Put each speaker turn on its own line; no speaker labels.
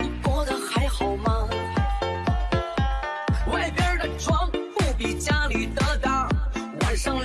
你过得还好吗？外边的床不比家里的大晚上